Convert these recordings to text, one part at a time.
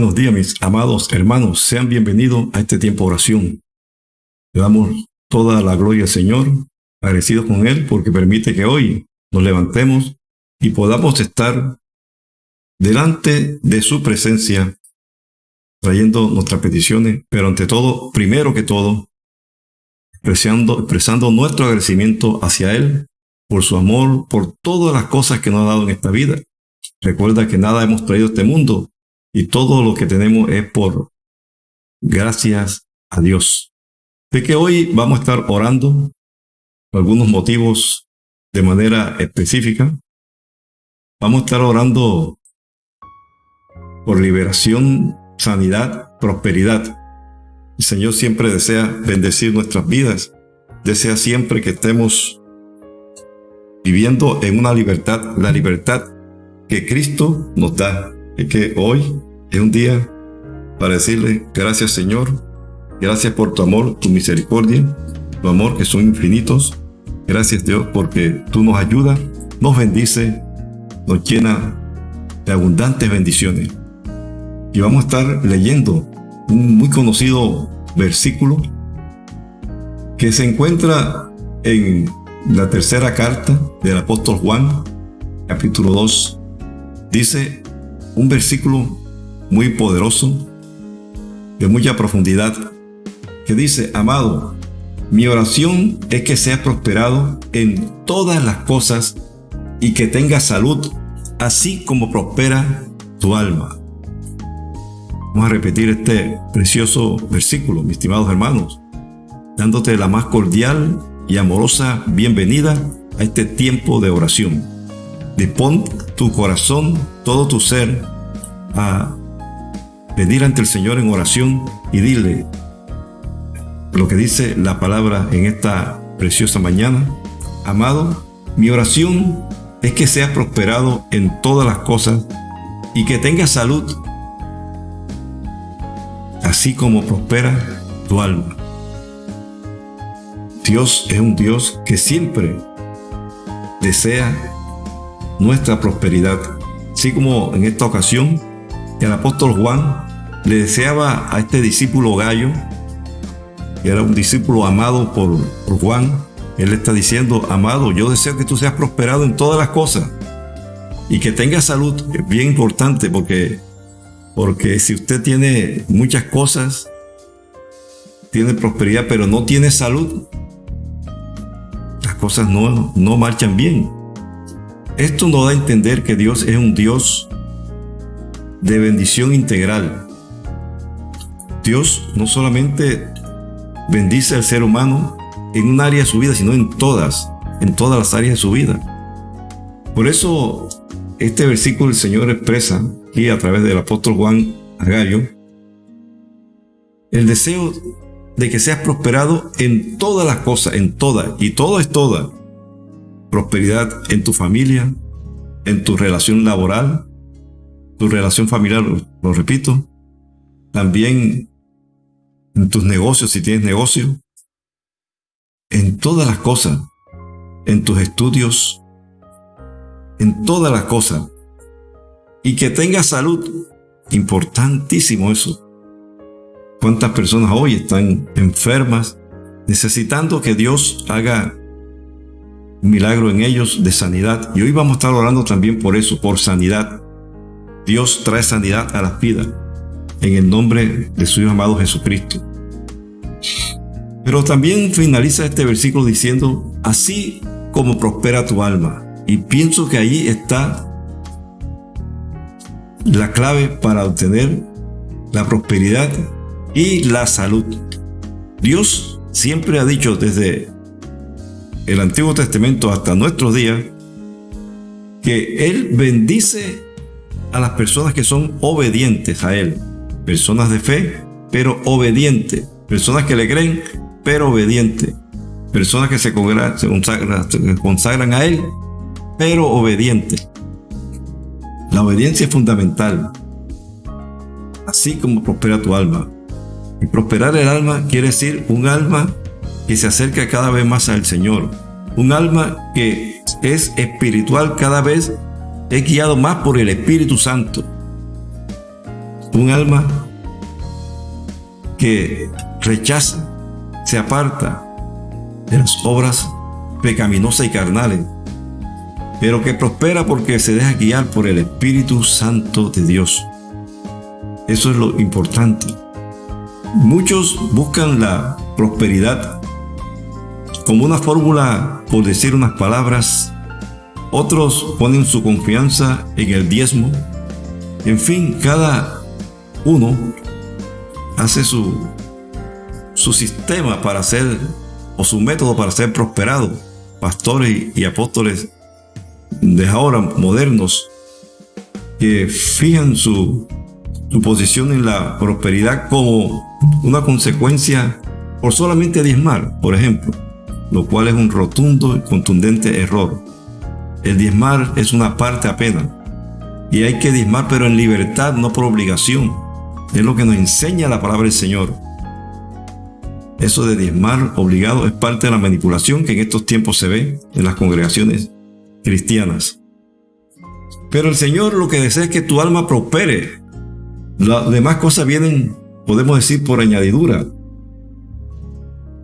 buenos días, mis amados hermanos. Sean bienvenidos a este tiempo de oración. Le damos toda la gloria al Señor, agradecidos con Él, porque permite que hoy nos levantemos y podamos estar delante de su presencia, trayendo nuestras peticiones, pero ante todo, primero que todo, expresando, nuestro agradecimiento hacia Él por su amor, por todas las cosas que nos ha dado en esta vida. Recuerda que nada hemos traído a este mundo y todo lo que tenemos es por gracias a Dios. De que hoy vamos a estar orando por algunos motivos de manera específica. Vamos a estar orando por liberación, sanidad, prosperidad. El Señor siempre desea bendecir nuestras vidas. Desea siempre que estemos viviendo en una libertad, la libertad que Cristo nos da. Que hoy es un día para decirle gracias Señor, gracias por tu amor, tu misericordia, tu amor que son infinitos. Gracias Dios porque tú nos ayudas, nos bendice, nos llena de abundantes bendiciones. Y vamos a estar leyendo un muy conocido versículo que se encuentra en la tercera carta del apóstol Juan, capítulo 2. Dice un versículo muy poderoso, de mucha profundidad, que dice, amado, mi oración es que seas prosperado en todas las cosas y que tengas salud, así como prospera tu alma. Vamos a repetir este precioso versículo, mis estimados hermanos, dándote la más cordial y amorosa bienvenida a este tiempo de oración. Dispón tu corazón, todo tu ser, a pedir ante el Señor en oración y dile lo que dice la palabra en esta preciosa mañana. Amado, mi oración es que seas prosperado en todas las cosas y que tengas salud, así como prospera tu alma. Dios es un Dios que siempre desea nuestra prosperidad, así como en esta ocasión el apóstol Juan le deseaba a este discípulo Gallo, que era un discípulo amado por, Juan, él está diciendo, amado, yo deseo que tú seas prosperado en todas las cosas y que tengas salud, es bien importante porque, porque si usted tiene muchas cosas, tiene prosperidad, pero no tiene salud, las cosas no, no marchan bien. Esto nos da a entender que Dios es un Dios de bendición integral. Dios no solamente bendice al ser humano en un área de su vida, sino en todas, en todas las áreas de su vida. Por eso este versículo el Señor expresa aquí a través del apóstol Juan Agario el deseo de que seas prosperado en todas las cosas, en todas, y todo es toda. Prosperidad en tu familia, en tu relación laboral, tu relación familiar, lo repito, también en tus negocios si tienes negocio, en todas las cosas, en tus estudios, en todas las cosas. Y que tengas salud, importantísimo eso. ¿Cuántas personas hoy están enfermas, necesitando que Dios haga milagro en ellos de sanidad? Y hoy vamos a estar orando también por eso, por sanidad. Dios trae sanidad a las vidas en el nombre de su Hijo amado Jesucristo. Pero también finaliza este versículo diciendo, así como prospera tu alma. Y pienso que ahí está la clave para obtener la prosperidad y la salud. Dios siempre ha dicho desde el Antiguo Testamento hasta nuestros días que Él bendice a las personas que son obedientes a Él. Personas de fe, pero obedientes. Personas que le creen, pero obedientes. Personas que se, consagran, a Él, pero obedientes. La obediencia es fundamental. Así como prospera tu alma. Y prosperar el alma quiere decir un alma que se acerca cada vez más al Señor. Un alma que es espiritual cada vez es guiado más por el Espíritu Santo. un alma que rechaza, se aparta de las obras pecaminosas y carnales, pero que prospera porque se deja guiar por el Espíritu Santo de Dios. Eso es lo importante. Muchos buscan la prosperidad como una fórmula por decir unas palabras. Otros ponen su confianza en el diezmo. En fin, cada uno hace su, su sistema para ser, o su método para ser prosperado. Pastores y apóstoles de ahora modernos que fijan su, su posición en la prosperidad como una consecuencia por solamente diezmar, por ejemplo, lo cual es un rotundo y contundente error. El diezmar es una parte apenas, y hay que diezmar pero en libertad, no por obligación. Es lo que nos enseña la palabra del Señor. Eso de diezmar obligado es parte de la manipulación que en estos tiempos se ve en las congregaciones cristianas. Pero el Señor lo que desea es que tu alma prospere. Las demás cosas vienen, podemos decir, por añadidura.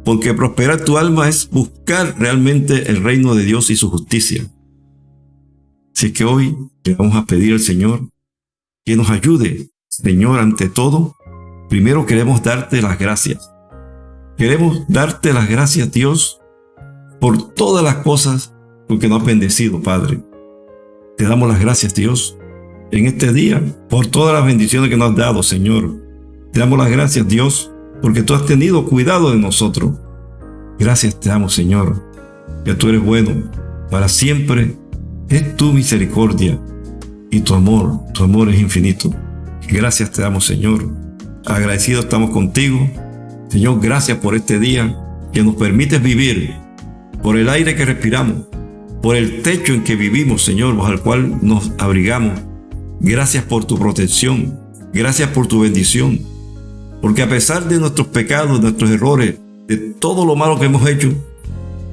Porque prosperar tu alma es buscar realmente el reino de Dios y su justicia. Así que hoy le vamos a pedir al Señor que nos ayude. Señor, ante todo, primero queremos darte las gracias. Queremos darte las gracias, Dios, por todas las cosas porque nos has bendecido, Padre. Te damos las gracias, Dios, en este día, por todas las bendiciones que nos has dado, Señor. Te damos las gracias, Dios, porque tú has tenido cuidado de nosotros. Gracias te damos, Señor, que tú eres bueno. Para siempre es tu misericordia y tu amor. Tu amor es infinito. Gracias te damos, Señor. Agradecidos estamos contigo. Señor, gracias por este día que nos permites vivir, por el aire que respiramos, por el techo en que vivimos, Señor, bajo el cual nos abrigamos. Gracias por tu protección. Gracias por tu bendición. Porque a pesar de nuestros pecados, nuestros errores, de todo lo malo que hemos hecho,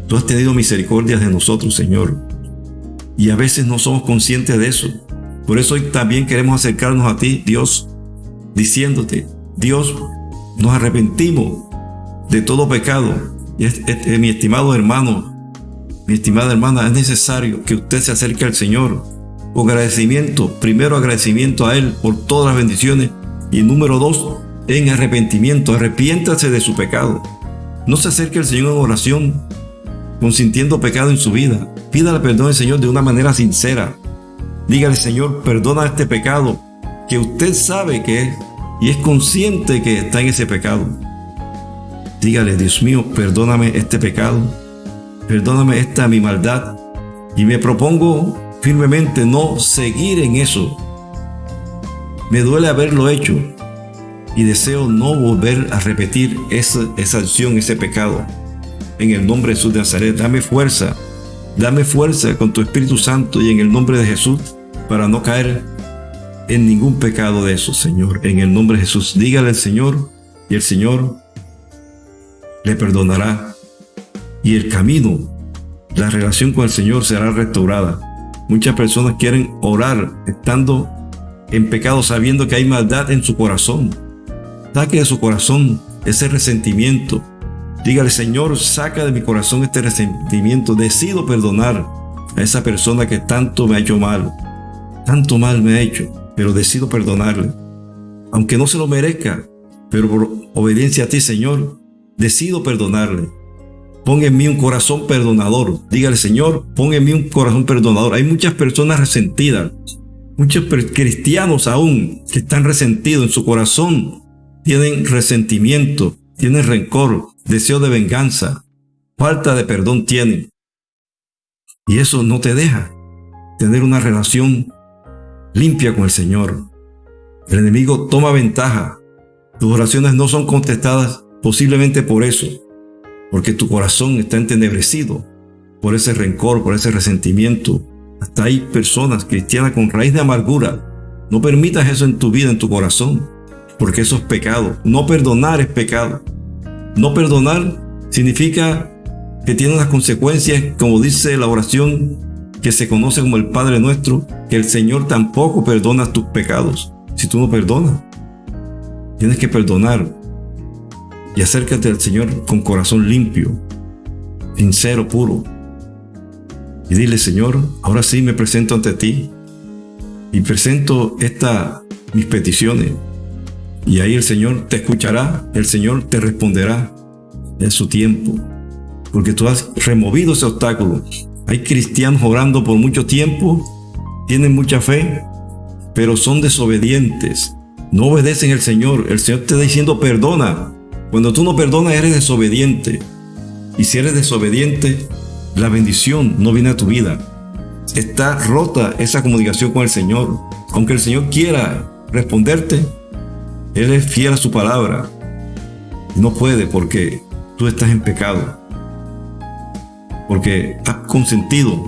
tú has tenido misericordia de nosotros, Señor. Y a veces no somos conscientes de eso. Por eso hoy también queremos acercarnos a ti, Dios, diciéndote, Dios, nos arrepentimos de todo pecado. Y este, mi estimado hermano, mi estimada hermana, es necesario que usted se acerque al Señor con agradecimiento. Primero agradecimiento a Él por todas las bendiciones. Y número dos, en arrepentimiento. Arrepiéntase de su pecado. No se acerque al Señor en oración consintiendo pecado en su vida. Pídale perdón al Señor de una manera sincera. Dígale, Señor, perdona este pecado que usted sabe que es y es consciente que está en ese pecado. Dígale, Dios mío, perdóname este pecado perdóname esta mi maldad y me propongo firmemente no seguir en eso. Me duele haberlo hecho y deseo no volver a repetir esa, esa acción, ese pecado. En el nombre de Jesús de Nazaret, dame fuerza, dame fuerza con tu Espíritu Santo y en el nombre de Jesús para no caer en ningún pecado de eso, Señor. En el nombre de Jesús, dígale al Señor y el Señor le perdonará y el camino, la relación con el Señor será restaurada. Muchas personas quieren orar estando en pecado sabiendo que hay maldad en su corazón. Saque de su corazón ese resentimiento. Dígale, Señor, saca de mi corazón este resentimiento. Decido perdonar a esa persona que tanto me ha hecho mal. Tanto mal me ha hecho, pero decido perdonarle. Aunque no se lo merezca, pero por obediencia a ti, Señor, decido perdonarle. Pon en mí un corazón perdonador. Dígale, Señor, pon en mí un corazón perdonador. Hay muchas personas resentidas, muchos cristianos aún que están resentidos en su corazón. Tienen resentimiento, tienen rencor, deseo de venganza, falta de perdón tienen. Y eso no te deja tener una relación limpia con el Señor. El enemigo toma ventaja. Tus oraciones no son contestadas posiblemente por eso porque tu corazón está entenebrecido por ese rencor, por ese resentimiento. Hasta hay personas cristianas con raíz de amargura. No permitas eso en tu vida, en tu corazón, porque eso es pecado. No perdonar es pecado. No perdonar significa que tiene unas consecuencias, como dice la oración que se conoce como el Padre Nuestro, que el Señor tampoco perdona tus pecados si tú no perdonas. Tienes que perdonar y acércate al Señor con corazón limpio, sincero, puro. Y dile, Señor, ahora sí me presento ante ti y presento esta, mis peticiones. Y ahí el Señor te escuchará, el Señor te responderá en su tiempo, porque tú has removido ese obstáculo. Hay cristianos orando por mucho tiempo, tienen mucha fe, pero son desobedientes. No obedecen al Señor. El Señor te está diciendo perdona. Cuando tú no perdonas eres desobediente. Y si eres desobediente, la bendición no viene a tu vida. Está rota esa comunicación con el Señor. Aunque el Señor quiera responderte, Él es fiel a su palabra. No puede porque tú estás en pecado. Porque has consentido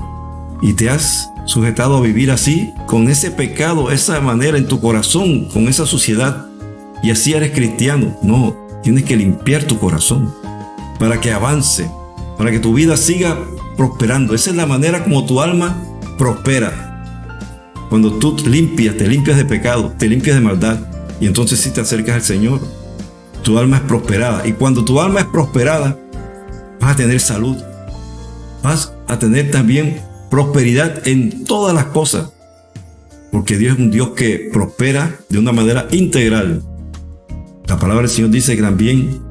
y te has sujetado a vivir así, con ese pecado, esa manera en tu corazón, con esa suciedad. Y así eres cristiano. No, tienes que limpiar tu corazón para que avance, para que tu vida siga prosperando. Esa es la manera como tu alma prospera. Cuando tú limpias, te limpias de pecado, te limpias de maldad, y entonces si te acercas al Señor, tu alma es prosperada. Y cuando tu alma es prosperada, vas a tener salud, vas a tener también prosperidad en todas las cosas. Porque Dios es un Dios que prospera de una manera integral. La palabra del Señor dice también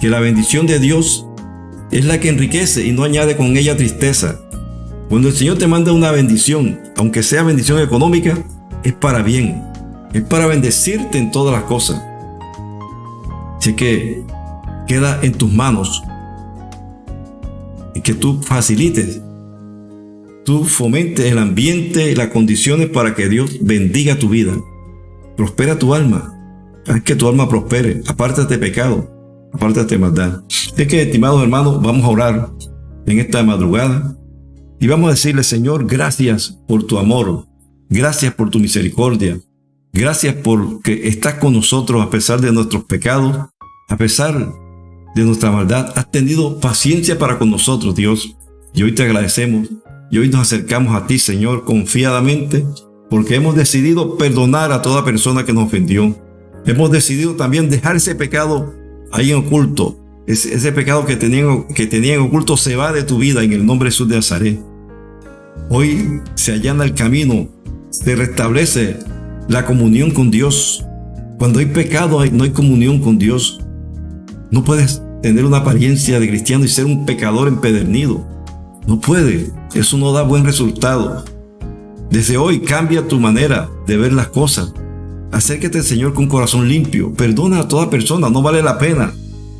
que la bendición de Dios es la que enriquece y no añade con ella tristeza. Cuando el Señor te manda una bendición, aunque sea bendición económica, es para bien. Es para bendecirte en todas las cosas. Así que queda en tus manos y que tú facilites tú fomentes el ambiente y las condiciones para que Dios bendiga tu vida. Prospera tu alma. Haz que tu alma prospere. Apártate de pecado. Apártate de maldad. Es que, estimados hermanos, vamos a orar en esta madrugada y vamos a decirle, Señor, gracias por tu amor. Gracias por tu misericordia. Gracias porque estás con nosotros a pesar de nuestros pecados, a pesar de nuestra maldad. Has tenido paciencia para con nosotros, Dios. Y hoy te agradecemos y hoy nos acercamos a ti, Señor, confiadamente, porque hemos decidido perdonar a toda persona que nos ofendió. Hemos decidido también dejar ese pecado ahí en oculto. Ese, pecado que tenían, que tenían en oculto se va de tu vida en el nombre de Jesús de Nazaret. Hoy se allana el camino, se restablece la comunión con Dios. Cuando hay pecado no hay comunión con Dios. No puedes tener una apariencia de cristiano y ser un pecador empedernido. No puede. Eso no da buen resultado. Desde hoy cambia tu manera de ver las cosas. Acércate al Señor con corazón limpio. Perdona a toda persona. No vale la pena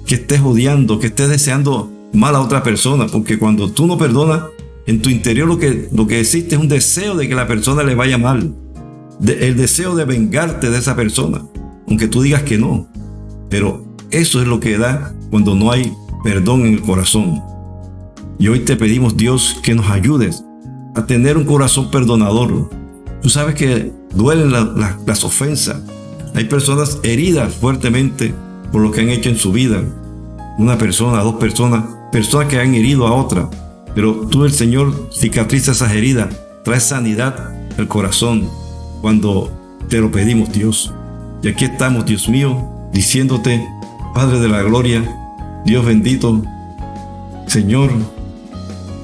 que estés odiando, que estés deseando mal a otra persona. Porque cuando tú no perdonas, en tu interior lo que, lo que existe es un deseo de que la persona le vaya mal. El deseo de vengarte de esa persona. Aunque tú digas que no. Pero eso es lo que da cuando no hay perdón en el corazón. Y hoy te pedimos, Dios, que nos ayudes a tener un corazón perdonador. Tú sabes que duelen las ofensas. Hay personas heridas fuertemente por lo que han hecho en su vida. Una persona, dos personas, personas que han herido a otra. Pero tú, el Señor, cicatriza esas heridas, trae sanidad al corazón cuando te lo pedimos, Dios. Y aquí estamos, Dios mío, diciéndote, Padre de la Gloria, Dios bendito, Señor,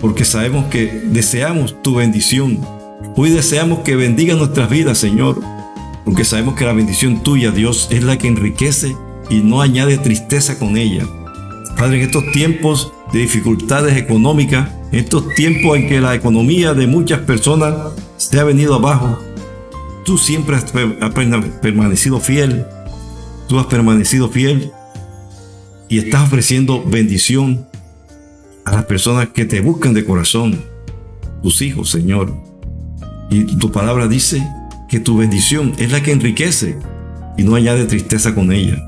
porque sabemos que deseamos tu bendición. Hoy deseamos que bendiga nuestras vidas, Señor, porque sabemos que la bendición tuya, Dios, es la que enriquece y no añade tristeza con ella. Padre, en estos tiempos de dificultades económicas, en estos tiempos en que la economía de muchas personas se ha venido abajo, tú siempre has permanecido fiel, tú has permanecido fiel y estás ofreciendo bendición a las personas que te buscan de corazón, tus hijos, Señor. Y tu palabra dice que tu bendición es la que enriquece y no añade tristeza con ella.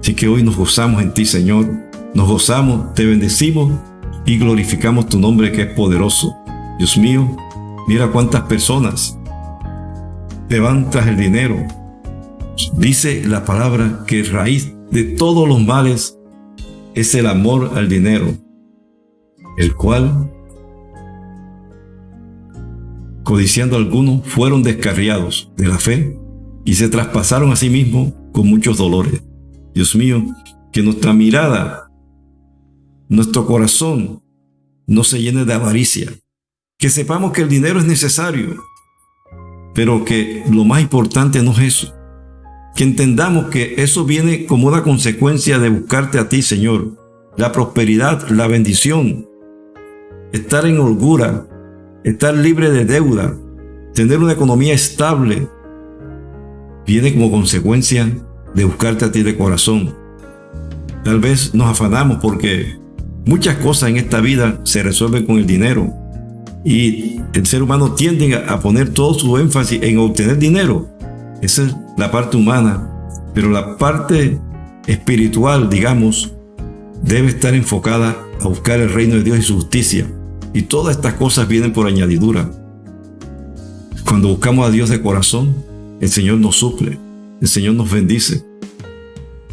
Así que hoy nos gozamos en ti, Señor. Nos gozamos, te bendecimos y glorificamos tu nombre que es poderoso. Dios mío, mira cuántas personas te van tras el dinero. Dice la palabra que raíz de todos los males es el amor al dinero el cual, codiciando algunos, fueron descarriados de la fe y se traspasaron a sí mismos con muchos dolores. Dios mío, que nuestra mirada, nuestro corazón no se llene de avaricia. Que sepamos que el dinero es necesario, pero que lo más importante no es eso. Que entendamos que eso viene como una consecuencia de buscarte a ti, Señor. La prosperidad, la bendición, estar en holgura, estar libre de deuda, tener una economía estable, viene como consecuencia de buscarte a ti de corazón. Tal vez nos afanamos porque muchas cosas en esta vida se resuelven con el dinero y el ser humano tiende a poner todo su énfasis en obtener dinero. Esa es la parte humana, pero la parte espiritual, digamos, debe estar enfocada a buscar el reino de Dios y su justicia. Y todas estas cosas vienen por añadidura. Cuando buscamos a Dios de corazón, el Señor nos suple, el Señor nos bendice.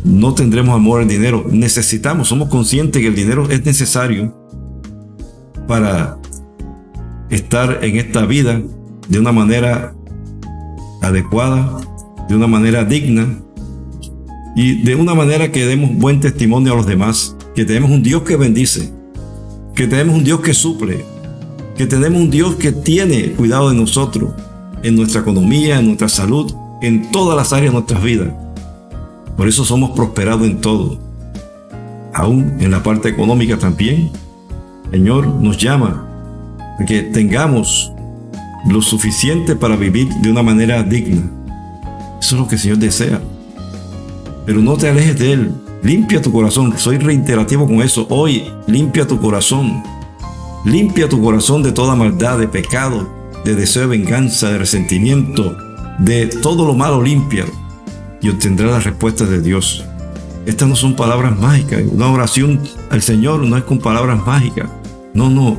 No tendremos amor al dinero, necesitamos, somos conscientes que el dinero es necesario para estar en esta vida de una manera adecuada, de una manera digna y de una manera que demos buen testimonio a los demás, que tenemos un Dios que bendice, que tenemos un Dios que suple, que tenemos un Dios que tiene cuidado de nosotros, en nuestra economía, en nuestra salud, en todas las áreas de nuestras vidas. Por eso somos prosperados en todo. Aún en la parte económica también, Señor nos llama que tengamos lo suficiente para vivir de una manera digna. Eso es lo que el Señor desea. Pero no te alejes de Él. Limpia tu corazón. Soy reiterativo con eso. Hoy, limpia tu corazón. Limpia tu corazón de toda maldad, de pecado, de deseo de venganza, de resentimiento, de todo lo malo limpia y obtendrá las respuestas de Dios. Estas no son palabras mágicas. Una oración al Señor no es con palabras mágicas. No, no.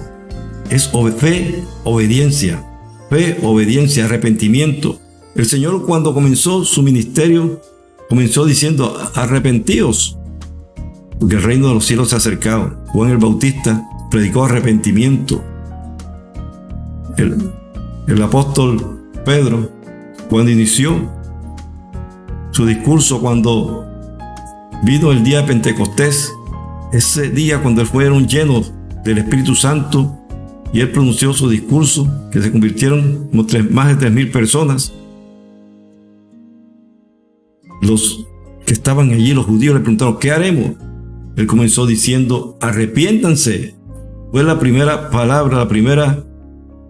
Es fe, obediencia. Fe, obediencia, arrepentimiento. El Señor cuando comenzó su ministerio comenzó diciendo, arrepentíos, porque el reino de los cielos se ha acercado. Juan el Bautista predicó arrepentimiento. El, el apóstol Pedro, cuando inició su discurso, cuando vino el día de Pentecostés, ese día cuando fueron llenos del Espíritu Santo y él pronunció su discurso, que se convirtieron en más de tres mil personas, los que estaban allí, los judíos, le preguntaron, ¿qué haremos? Él comenzó diciendo, arrepiéntanse. Fue la primera palabra, la primera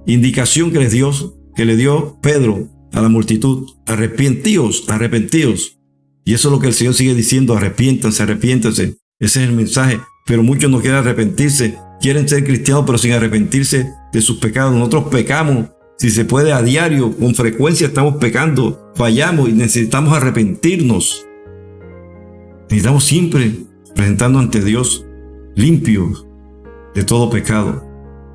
indicación que les dio, que le dio Pedro a la multitud. Arrepentíos, arrepentíos. Y eso es lo que el Señor sigue diciendo, arrepiéntanse, arrepiéntanse. Ese es el mensaje. Pero muchos no quieren arrepentirse, quieren ser cristianos, pero sin arrepentirse de sus pecados. Nosotros pecamos si se puede a diario, con frecuencia estamos pecando, fallamos y necesitamos arrepentirnos. Necesitamos siempre presentando ante Dios limpios de todo pecado.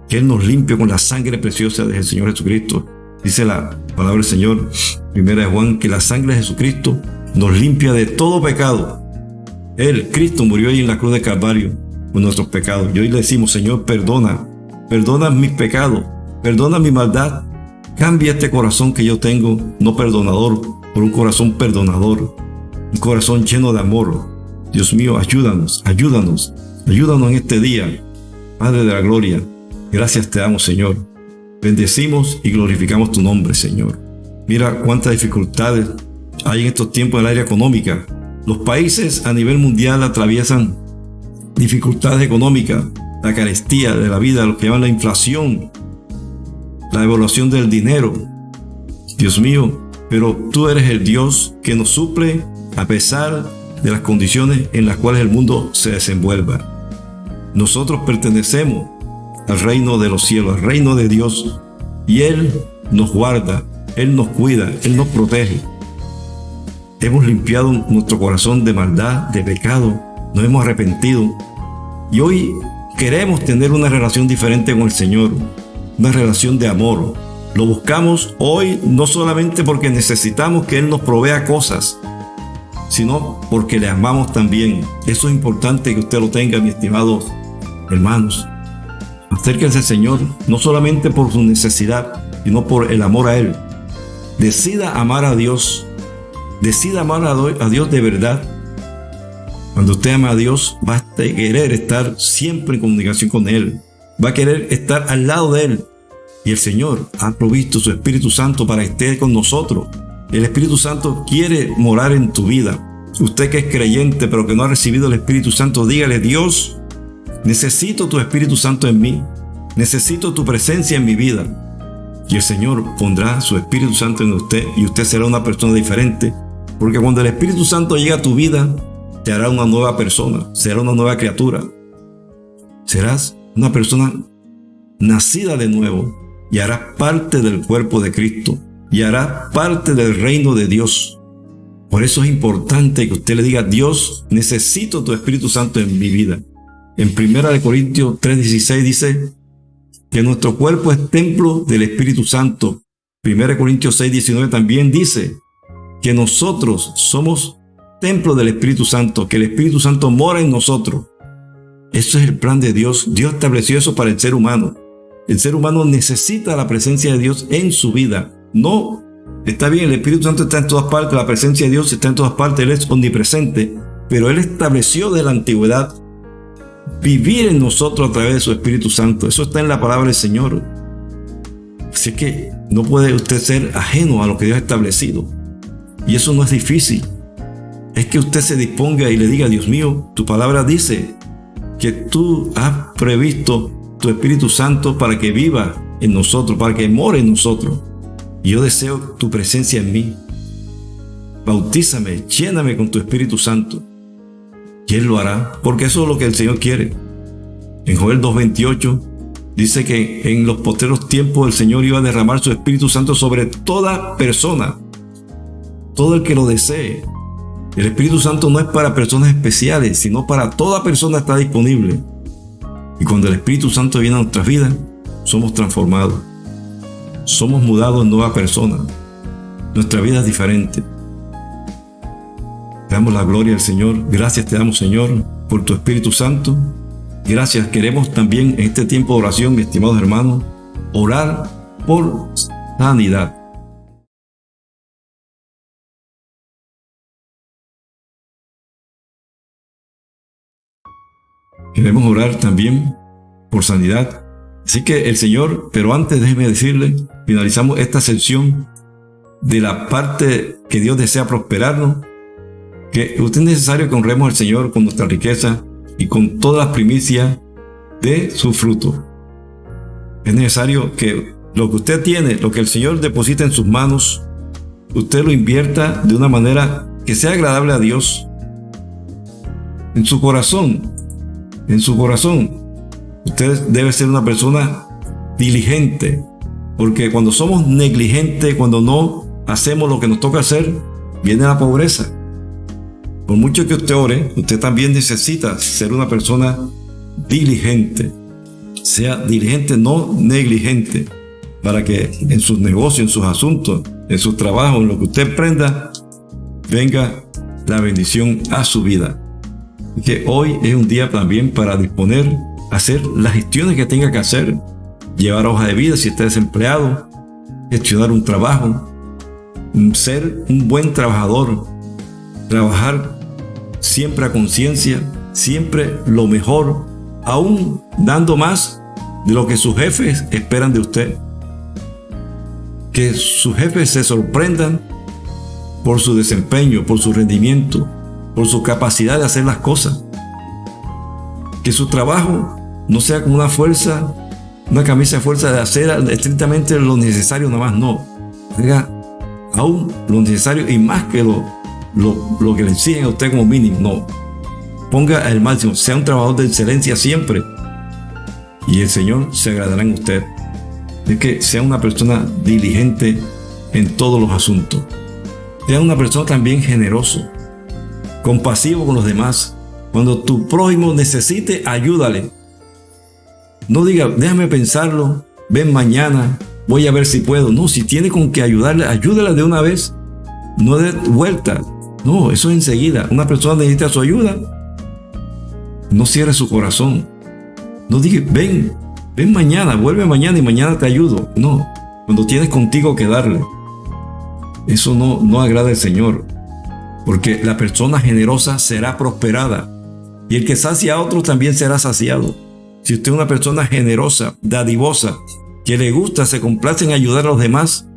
Que Él nos limpie con la sangre preciosa del Señor Jesucristo. Dice la palabra del Señor, primera de Juan, que la sangre de Jesucristo nos limpia de todo pecado. Él, Cristo, murió ahí en la cruz de Calvario nuestros pecados. Y hoy le decimos, Señor, perdona, perdona mis pecados, perdona mi maldad, Cambia este corazón que yo tengo, no perdonador, por un corazón perdonador, un corazón lleno de amor. Dios mío, ayúdanos, ayúdanos, ayúdanos en este día. Padre de la gloria, gracias te damos, Señor. Bendecimos y glorificamos tu nombre, Señor. Mira cuántas dificultades hay en estos tiempos en el área económica. Los países a nivel mundial atraviesan dificultades económicas, la carestía de la vida, lo que llaman la inflación, la evaluación del dinero. Dios mío, pero tú eres el Dios que nos suple a pesar de las condiciones en las cuales el mundo se desenvuelva. Nosotros pertenecemos al reino de los cielos, al reino de Dios, y Él nos guarda, Él nos cuida, Él nos protege. Hemos limpiado nuestro corazón de maldad, de pecado, nos hemos arrepentido y hoy queremos tener una relación diferente con el Señor una relación de amor. Lo buscamos hoy no solamente porque necesitamos que Él nos provea cosas, sino porque le amamos también. Eso es importante que usted lo tenga, mis estimados hermanos. Acérquense al Señor no solamente por su necesidad, sino por el amor a Él. Decida amar a Dios. decida amar a Dios de verdad, cuando usted ama a Dios, va a querer estar siempre en comunicación con Él. Va a querer estar al lado de Él. Y el Señor ha provisto su Espíritu Santo para que esté con nosotros. El Espíritu Santo quiere morar en tu vida. Usted que es creyente pero que no ha recibido el Espíritu Santo, dígale, Dios, necesito tu Espíritu Santo en mí. Necesito tu presencia en mi vida. Y el Señor pondrá su Espíritu Santo en usted y usted será una persona diferente. Porque cuando el Espíritu Santo llega a tu vida, te hará una nueva persona, será una nueva criatura. Serás una persona nacida de nuevo y harás parte del cuerpo de Cristo y hará parte del reino de Dios. Por eso es importante que usted le diga, Dios, necesito tu Espíritu Santo en mi vida. En 1 Corintios 3:16 dice que nuestro cuerpo es templo del Espíritu Santo. 1 Corintios 6:19 también dice que nosotros somos templo del Espíritu Santo, que el Espíritu Santo mora en nosotros. Eso es el plan de Dios. Dios estableció eso para el ser humano. El ser humano necesita la presencia de Dios en su vida. No, está bien, el Espíritu Santo está en todas partes, la presencia de Dios está en todas partes, Él es omnipresente, pero Él estableció de la antigüedad vivir en nosotros a través de su Espíritu Santo. Eso está en la palabra del Señor. Así que no puede usted ser ajeno a lo que Dios ha establecido. Y eso no es difícil es que usted se disponga y le diga, Dios mío, tu palabra dice que tú has previsto tu Espíritu Santo para que viva en nosotros, para que more en nosotros. Yo deseo tu presencia en mí. Bautízame, lléname con tu Espíritu Santo. Y Él lo hará, porque eso es lo que el Señor quiere. En Joel 2.28 dice que en los posteros tiempos el Señor iba a derramar su Espíritu Santo sobre toda persona, todo el que lo desee. El Espíritu Santo no es para personas especiales, sino para toda persona está disponible. Y cuando el Espíritu Santo viene a nuestras vidas, somos transformados. Somos mudados en nueva persona. Nuestra vida es diferente. Te damos la gloria al Señor. Gracias te damos, Señor, por tu Espíritu Santo. Gracias. Queremos también en este tiempo de oración, mis estimados hermanos, orar por sanidad. Queremos orar también por sanidad. Así que el Señor, pero antes déjeme decirle, finalizamos esta sección de la parte que Dios desea prosperarnos, que usted es necesario que honremos al Señor con nuestra riqueza y con todas las primicias de su fruto. Es necesario que lo que usted tiene, lo que el Señor deposita en sus manos, usted lo invierta de una manera que sea agradable a Dios. En su corazón, en su corazón. Usted debe ser una persona diligente, porque cuando somos negligentes, cuando no hacemos lo que nos toca hacer, viene la pobreza. Por mucho que usted ore, usted también necesita ser una persona diligente. Sea diligente, no negligente, para que en sus negocios, en sus asuntos, en sus trabajos, en lo que usted emprenda, venga la bendición a su vida que hoy es un día también para disponer, hacer las gestiones que tenga que hacer, llevar hoja de vida si está desempleado, gestionar un trabajo, ser un buen trabajador, trabajar siempre a conciencia, siempre lo mejor, aún dando más de lo que sus jefes esperan de usted. Que sus jefes se sorprendan por su desempeño, por su rendimiento, por su capacidad de hacer las cosas. Que su trabajo no sea como una fuerza, una camisa de fuerza de hacer estrictamente lo necesario nada más, no. Haga aún lo necesario y más que lo, lo, que le exigen a usted como mínimo, no. Ponga el máximo, sea un trabajador de excelencia siempre y el Señor se agradará en usted. Es que sea una persona diligente en todos los asuntos. Sea una persona también generoso compasivo con los demás. Cuando tu prójimo necesite, ayúdale. No diga, déjame pensarlo, ven mañana, voy a ver si puedo. No, si tiene con que ayudarle, ayúdale de una vez. No de vuelta. No, eso es enseguida. Una persona necesita su ayuda. No cierre su corazón. No diga, ven, ven mañana, vuelve mañana y mañana te ayudo. No, cuando tienes contigo que darle. Eso no, no agrada al Señor. Porque la persona generosa será prosperada. Y el que sacia a otros también será saciado. Si usted es una persona generosa, dadivosa, que le gusta, se complace en ayudar a los demás,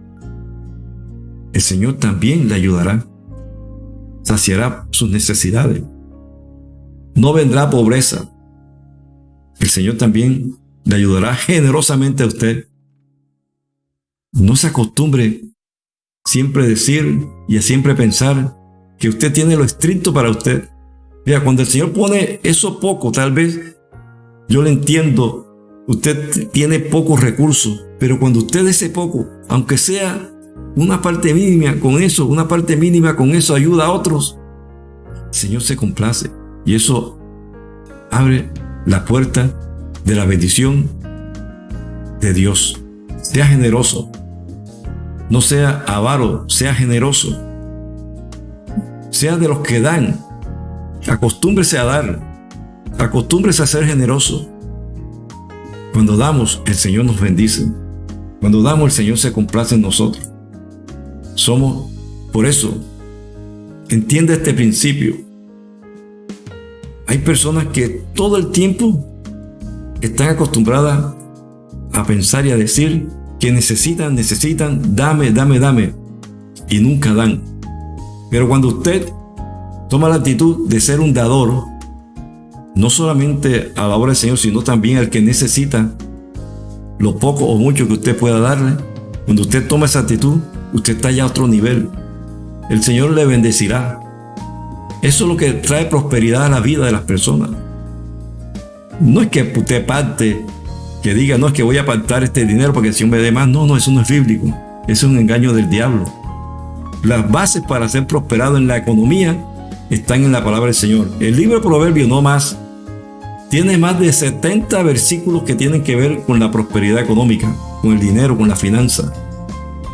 el Señor también le ayudará. Saciará sus necesidades. No vendrá pobreza. El Señor también le ayudará generosamente a usted. No se acostumbre siempre decir y a siempre pensar que usted tiene lo estricto para usted. Mira, cuando el Señor pone eso poco, tal vez yo le entiendo, usted tiene pocos recursos, pero cuando usted ese poco, aunque sea una parte mínima con eso, una parte mínima con eso ayuda a otros, el Señor se complace y eso abre la puerta de la bendición de Dios. Sea generoso, no sea avaro, sea generoso. Sea de los que dan. Acostúmbrese a dar. Acostúmbrese a ser generoso. Cuando damos, el Señor nos bendice. Cuando damos, el Señor se complace en nosotros. Somos, por eso, entiende este principio. Hay personas que todo el tiempo están acostumbradas a pensar y a decir que necesitan, necesitan, dame, dame, dame, y nunca dan. Pero cuando usted toma la actitud de ser un dador, no solamente a la obra del Señor, sino también al que necesita lo poco o mucho que usted pueda darle, cuando usted toma esa actitud, usted está ya a otro nivel. El Señor le bendecirá. Eso es lo que trae prosperidad a la vida de las personas. No es que usted parte que diga, no es que voy a apartar este dinero porque si me dé más. No, no, eso no es bíblico. Eso es un engaño del diablo. Las bases para ser prosperado en la economía están en la palabra del Señor. El libro de no más, tiene más de 70 versículos que tienen que ver con la prosperidad económica, con el dinero, con la finanza.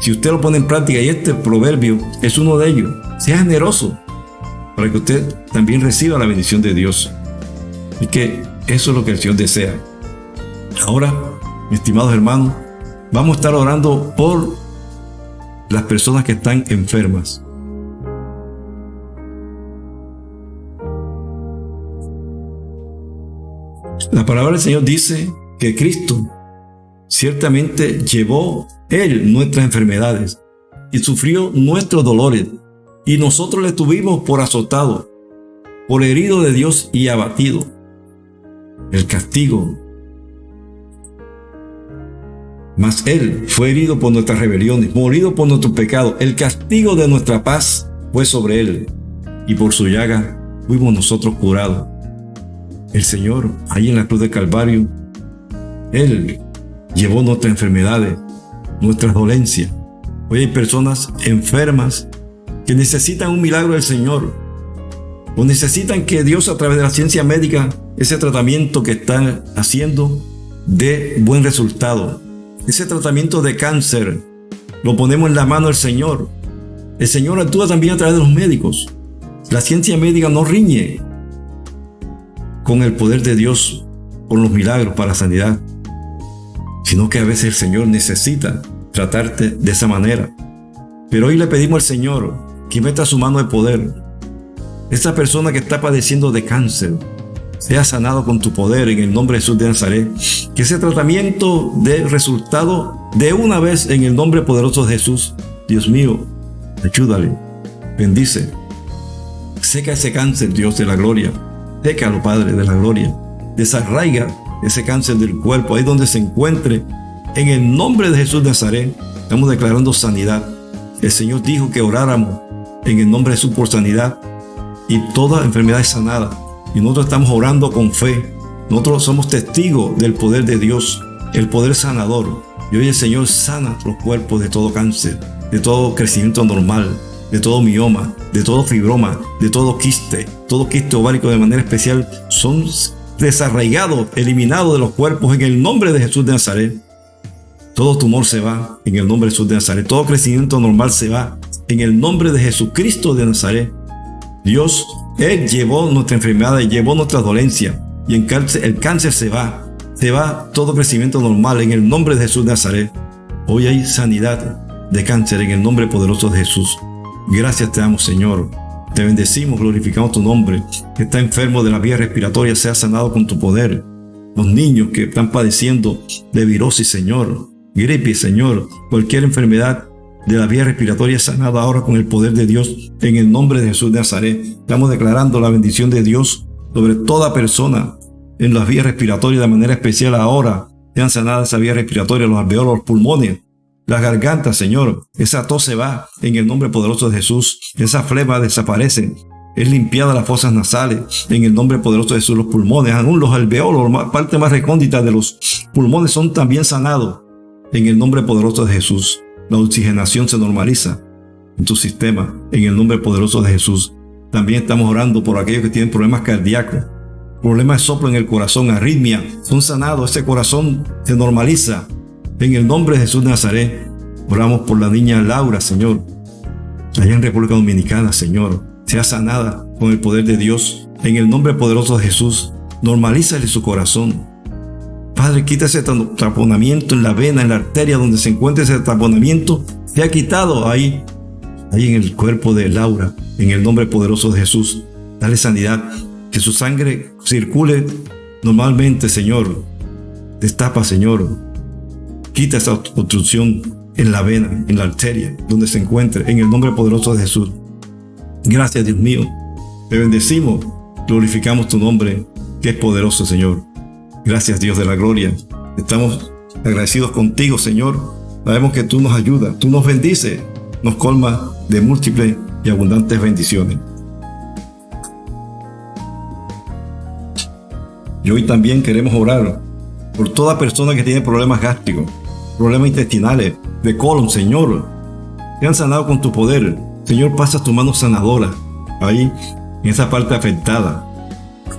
Si usted lo pone en práctica, y este proverbio es uno de ellos, sea generoso para que usted también reciba la bendición de Dios. Y que eso es lo que el Señor desea. Ahora, estimados hermanos, vamos a estar orando por las personas que están enfermas. La palabra del Señor dice que Cristo ciertamente llevó Él nuestras enfermedades y sufrió nuestros dolores, y nosotros le tuvimos por azotado, por herido de Dios y abatido. El castigo mas Él fue herido por nuestras rebeliones, morido por nuestros pecados. El castigo de nuestra paz fue sobre Él, y por su llaga fuimos nosotros curados. El Señor, ahí en la cruz del Calvario, Él llevó nuestras enfermedades, nuestras dolencias. Hoy hay personas enfermas que necesitan un milagro del Señor, o necesitan que Dios a través de la ciencia médica, ese tratamiento que están haciendo, dé buen resultado. Ese tratamiento de cáncer lo ponemos en la mano del Señor. El Señor actúa también a través de los médicos. La ciencia médica no riñe con el poder de Dios, con los milagros para sanidad, sino que a veces el Señor necesita tratarte de esa manera. Pero hoy le pedimos al Señor que meta su mano de poder. Esa persona que está padeciendo de cáncer, sea sanado con tu poder en el nombre de Jesús de Nazaret. Que ese tratamiento dé resultado de una vez en el nombre poderoso de Jesús. Dios mío, ayúdale, bendice. Seca ese cáncer, Dios de la gloria. Sécalo, Padre de la gloria. Desarraiga ese cáncer del cuerpo, ahí donde se encuentre. En el nombre de Jesús de Nazaret, estamos declarando sanidad. El Señor dijo que oráramos en el nombre de Jesús por sanidad y toda enfermedad es sanada. Y nosotros estamos orando con fe. Nosotros somos testigos del poder de Dios, el poder sanador. Y hoy el Señor sana los cuerpos de todo cáncer, de todo crecimiento normal, de todo mioma, de todo fibroma, de todo quiste, todo quiste ovárico de manera especial, son desarraigados, eliminados de los cuerpos en el nombre de Jesús de Nazaret. Todo tumor se va en el nombre de Jesús de Nazaret. Todo crecimiento normal se va en el nombre de Jesucristo de Nazaret. Dios él llevó nuestra enfermedad, llevó nuestra dolencia y el cáncer, el cáncer se va. Se va todo crecimiento normal en el nombre de Jesús de Nazaret. Hoy hay sanidad de cáncer en el nombre poderoso de Jesús. Gracias te damos, Señor. Te bendecimos, glorificamos tu nombre. Que está enfermo de la vía respiratoria sea sanado con tu poder. Los niños que están padeciendo de virosis, Señor, gripe, Señor, cualquier enfermedad de la vía respiratoria sanada ahora con el poder de Dios en el nombre de Jesús de Nazaret. Estamos declarando la bendición de Dios sobre toda persona en las vías respiratorias de manera especial ahora. Sean sanadas esa vía respiratoria, los alveolos, los pulmones, las gargantas, Señor. Esa tos se va en el nombre poderoso de Jesús. Esa flema desaparece. Es limpiada las fosas nasales en el nombre poderoso de Jesús. Los pulmones, aún los alveolos, la parte más recóndita de los pulmones son también sanados en el nombre poderoso de Jesús. La oxigenación se normaliza en tu sistema en el nombre poderoso de Jesús. También estamos orando por aquellos que tienen problemas cardíacos, problemas de soplo en el corazón, arritmia, son sanados, ese corazón se normaliza en el nombre de Jesús de Nazaret. Oramos por la niña Laura, Señor, allá en República Dominicana, Señor, sea sanada con el poder de Dios. En el nombre poderoso de Jesús, normalízale su corazón. Padre, quita ese taponamiento en la vena, en la arteria donde se encuentra ese taponamiento. Se ha quitado ahí, ahí en el cuerpo de Laura, en el nombre poderoso de Jesús. Dale sanidad, que su sangre circule normalmente, Señor. Destapa, Señor. Quita esa obstrucción en la vena, en la arteria, donde se encuentre, en el nombre poderoso de Jesús. Gracias, Dios mío. Te bendecimos, glorificamos tu nombre, que es poderoso, Señor. Gracias, Dios de la gloria. Estamos agradecidos contigo, Señor. Sabemos que tú nos ayudas, tú nos bendices, nos colma de múltiples y abundantes bendiciones. Y hoy también queremos orar por toda persona que tiene problemas gástricos, problemas intestinales, de colon, Señor. Te han sanado con tu poder. Señor, pasa tu mano sanadora ahí, en esa parte afectada.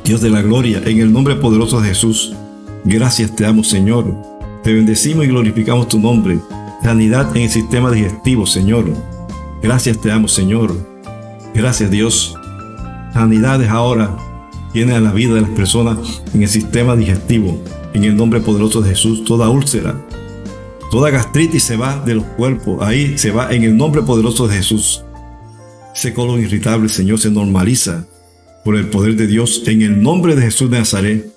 Dios de la gloria, en el nombre poderoso de Jesús. Gracias te amo, Señor. Te bendecimos y glorificamos tu nombre. Sanidad en el sistema digestivo, Señor. Gracias te amo, Señor. Gracias, Dios. Sanidades ahora tiene a la vida de las personas en el sistema digestivo. En el nombre poderoso de Jesús, toda úlcera, toda gastritis se va de los cuerpos. Ahí se va en el nombre poderoso de Jesús. Ese colon irritable, Señor, se normaliza por el poder de Dios en el nombre de Jesús de Nazaret.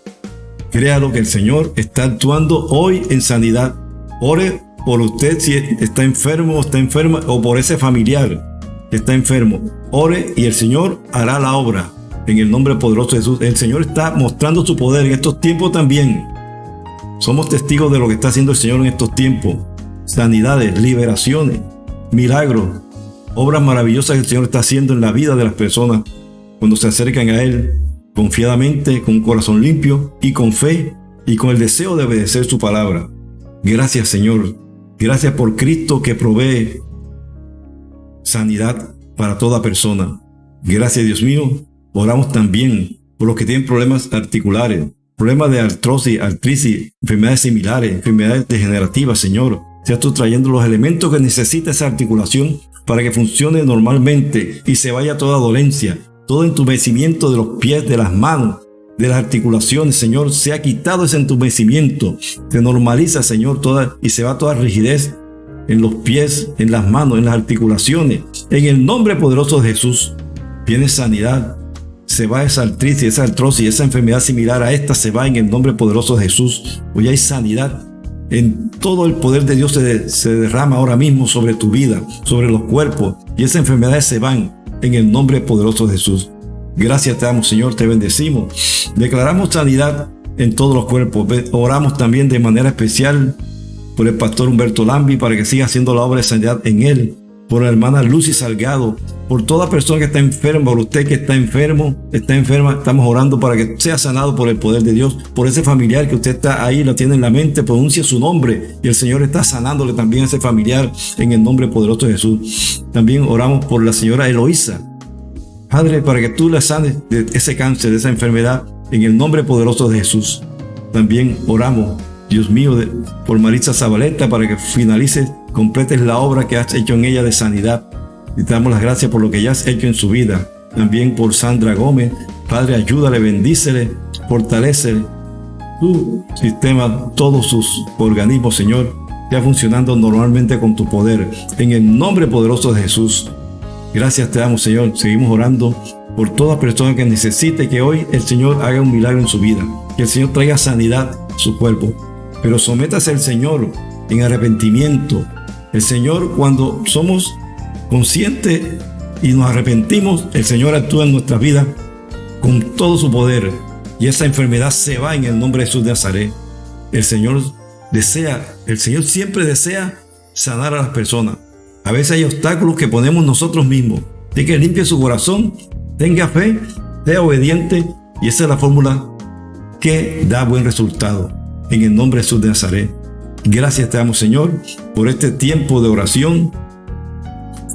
Créalo que el Señor está actuando hoy en sanidad. Ore por usted si está enfermo o está enferma o por ese familiar que está enfermo. Ore y el Señor hará la obra en el nombre poderoso de Jesús. El Señor está mostrando su poder en estos tiempos también. Somos testigos de lo que está haciendo el Señor en estos tiempos. Sanidades, liberaciones, milagros, obras maravillosas que el Señor está haciendo en la vida de las personas cuando se acercan a Él confiadamente, con un corazón limpio y con fe y con el deseo de obedecer su palabra. Gracias Señor, gracias por Cristo que provee sanidad para toda persona. Gracias Dios mío, oramos también por los que tienen problemas articulares, problemas de artrosis, artritis, enfermedades similares, enfermedades degenerativas, Señor. Seas tú trayendo los elementos que necesita esa articulación para que funcione normalmente y se vaya toda dolencia, todo entumecimiento de los pies, de las manos, de las articulaciones, Señor, se ha quitado ese entumecimiento, se normaliza, Señor, toda y se va toda rigidez en los pies, en las manos, en las articulaciones. En el nombre poderoso de Jesús, viene sanidad. Se va esa artritis, esa artrosis, esa enfermedad similar a esta se va en el nombre poderoso de Jesús. Hoy hay sanidad. En todo el poder de Dios se, se derrama ahora mismo sobre tu vida, sobre los cuerpos, y esas enfermedades se van en el nombre poderoso de Jesús. Gracias te damos, Señor, te bendecimos. Declaramos sanidad en todos los cuerpos. Oramos también de manera especial por el pastor Humberto Lambi para que siga haciendo la obra de sanidad en él. Por la hermana Lucy Salgado, por toda persona que está enferma, por usted que está enfermo, está enferma, estamos orando para que sea sanado por el poder de Dios, por ese familiar que usted está ahí, lo tiene en la mente, pronuncia su nombre y el Señor está sanándole también a ese familiar en el nombre poderoso de Jesús. También oramos por la señora Eloísa, Padre, para que tú la sanes de ese cáncer, de esa enfermedad, en el nombre poderoso de Jesús. También oramos, Dios mío, por Marisa Zabaleta, para que finalices, completes la obra que has hecho en ella de sanidad. Y te damos las gracias por lo que ya has hecho en su vida. También por Sandra Gómez. Padre, ayúdale, bendícele, fortalecele. Tu sistema, todos sus organismos, Señor, ya funcionando normalmente con tu poder. En el nombre poderoso de Jesús. Gracias te damos, Señor. Seguimos orando por toda persona que necesite que hoy el Señor haga un milagro en su vida. Que el Señor traiga sanidad a su cuerpo. Pero sométase al Señor en arrepentimiento. El Señor, cuando somos conscientes y nos arrepentimos, el Señor actúa en nuestra vida con todo su poder. Y esa enfermedad se va en el nombre de Jesús de Nazaret. El Señor desea, el Señor siempre desea sanar a las personas. A veces hay obstáculos que ponemos nosotros mismos. De que limpie su corazón, tenga fe, sea obediente y esa es la fórmula que da buen resultado. En el nombre de Jesús de Nazaret. Gracias te damos Señor por este tiempo de oración.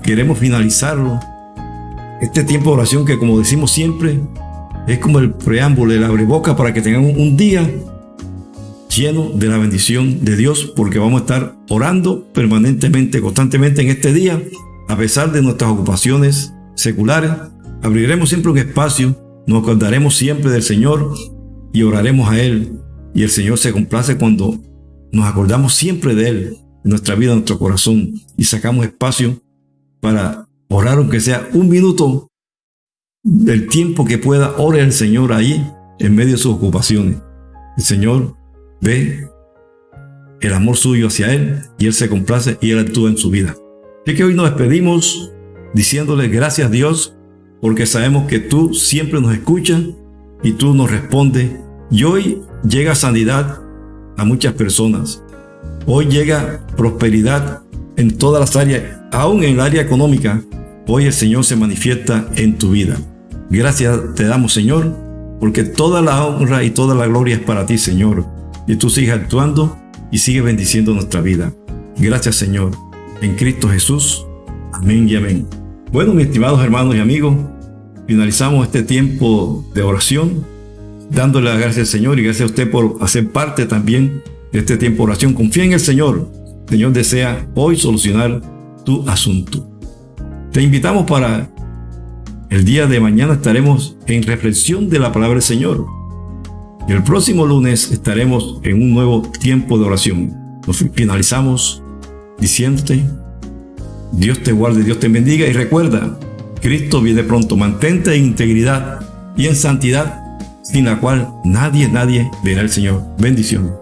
Queremos finalizarlo. Este tiempo de oración que como decimos siempre es como el preámbulo, el abreboca para que tengamos un día lleno de la bendición de Dios, porque vamos a estar orando permanentemente, constantemente en este día, a pesar de nuestras ocupaciones seculares. Abriremos siempre un espacio, nos acordaremos siempre del Señor y oraremos a Él. Y el Señor se complace cuando nos acordamos siempre de Él, en nuestra vida, en nuestro corazón, y sacamos espacio para orar, aunque sea un minuto del tiempo que pueda, ore al Señor ahí, en medio de sus ocupaciones. El Señor ve el amor suyo hacia Él y Él se complace y Él actúa en su vida. Así que hoy nos despedimos diciéndole gracias Dios porque sabemos que tú siempre nos escuchas y tú nos respondes. Y hoy llega sanidad a muchas personas. Hoy llega prosperidad en todas las áreas, aún en el área económica. Hoy el Señor se manifiesta en tu vida. Gracias te damos, Señor, porque toda la honra y toda la gloria es para ti, Señor y tú sigues actuando y sigues bendiciendo nuestra vida. Gracias Señor, en Cristo Jesús. Amén y amén. Bueno, mis estimados hermanos y amigos, finalizamos este tiempo de oración, dándole las gracias al Señor y gracias a usted por hacer parte también de este tiempo de oración. Confía en el Señor. El Señor desea hoy solucionar tu asunto. Te invitamos para el día de mañana estaremos en reflexión de la palabra del Señor. Y el próximo lunes estaremos en un nuevo tiempo de oración. Nos finalizamos diciéndote, Dios te guarde, Dios te bendiga y recuerda, Cristo viene pronto, mantente en integridad y en santidad, sin la cual nadie, nadie verá al Señor. Bendiciones.